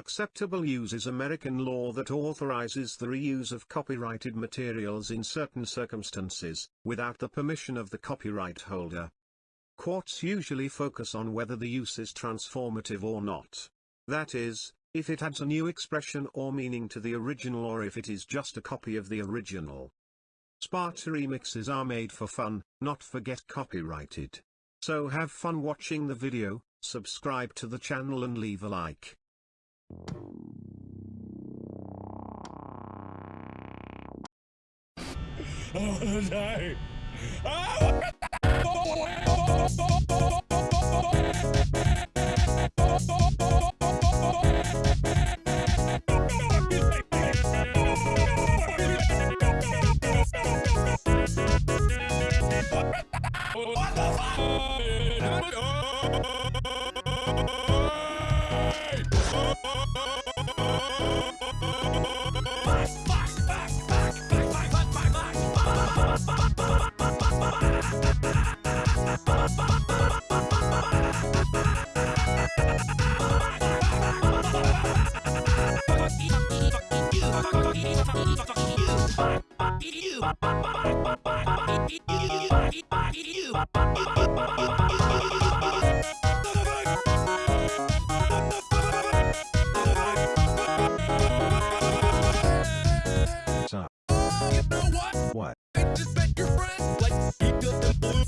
Acceptable use is American law that authorizes the reuse of copyrighted materials in certain circumstances, without the permission of the copyright holder. Courts usually focus on whether the use is transformative or not. That is, if it adds a new expression or meaning to the original or if it is just a copy of the original. Sparta remixes are made for fun, not for get copyrighted. So have fun watching the video, subscribe to the channel and leave a like. Oh, no. Oh, What the fuck? Bye.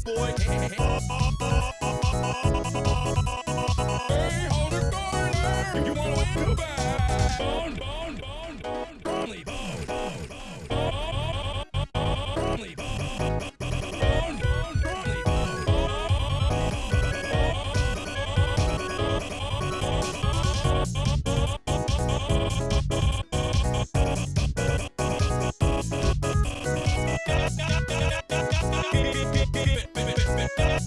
Boy. hey, hold it going. You wanna win the Bye.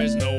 There's no